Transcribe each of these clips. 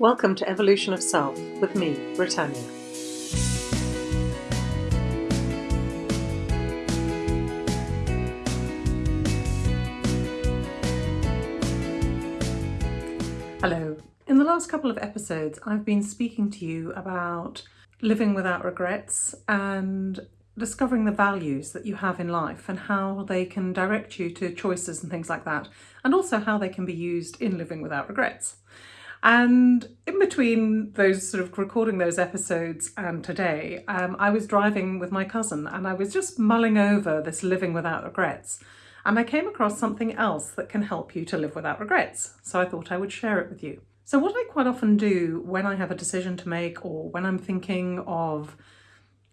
Welcome to Evolution of Self with me, Britannia. Hello. In the last couple of episodes, I've been speaking to you about living without regrets and discovering the values that you have in life and how they can direct you to choices and things like that, and also how they can be used in living without regrets. And in between those sort of recording those episodes and today, um, I was driving with my cousin and I was just mulling over this living without regrets. And I came across something else that can help you to live without regrets. So I thought I would share it with you. So what I quite often do when I have a decision to make or when I'm thinking of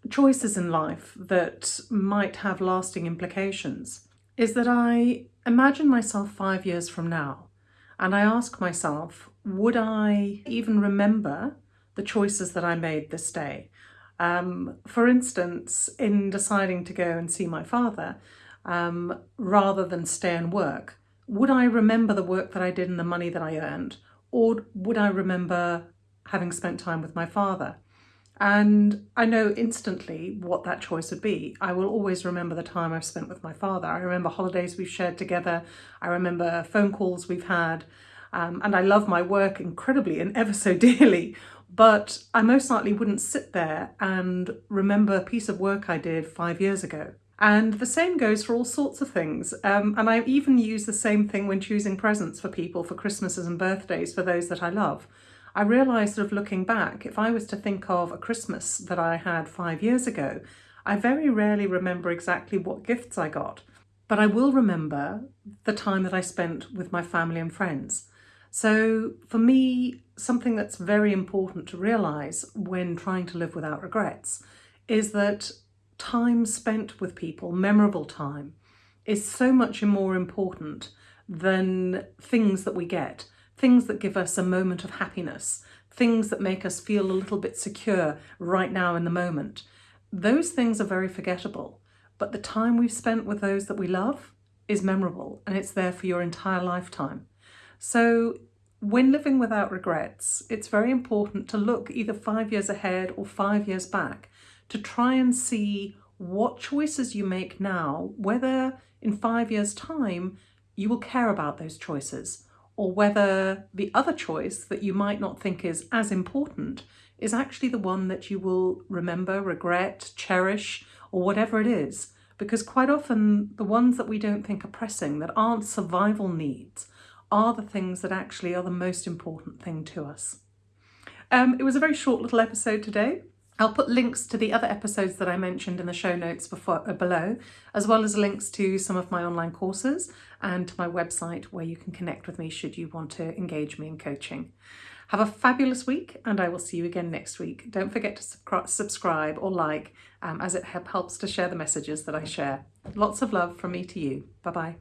choices in life that might have lasting implications is that I imagine myself five years from now and I ask myself, would I even remember the choices that I made this day? Um, for instance, in deciding to go and see my father, um, rather than stay and work, would I remember the work that I did and the money that I earned? Or would I remember having spent time with my father? And I know instantly what that choice would be. I will always remember the time I've spent with my father. I remember holidays we've shared together. I remember phone calls we've had. Um, and I love my work incredibly and ever so dearly. But I most likely wouldn't sit there and remember a piece of work I did five years ago. And the same goes for all sorts of things. Um, and I even use the same thing when choosing presents for people for Christmases and birthdays for those that I love. I realised sort of looking back, if I was to think of a Christmas that I had five years ago, I very rarely remember exactly what gifts I got, but I will remember the time that I spent with my family and friends. So for me, something that's very important to realise when trying to live without regrets is that time spent with people, memorable time, is so much more important than things that we get things that give us a moment of happiness, things that make us feel a little bit secure right now in the moment. Those things are very forgettable, but the time we've spent with those that we love is memorable and it's there for your entire lifetime. So when living without regrets, it's very important to look either five years ahead or five years back to try and see what choices you make now, whether in five years time you will care about those choices or whether the other choice that you might not think is as important is actually the one that you will remember, regret, cherish, or whatever it is. Because quite often the ones that we don't think are pressing, that aren't survival needs, are the things that actually are the most important thing to us. Um, it was a very short little episode today. I'll put links to the other episodes that I mentioned in the show notes before, uh, below, as well as links to some of my online courses and to my website where you can connect with me should you want to engage me in coaching. Have a fabulous week and I will see you again next week. Don't forget to subscribe or like um, as it helps to share the messages that I share. Lots of love from me to you. Bye-bye.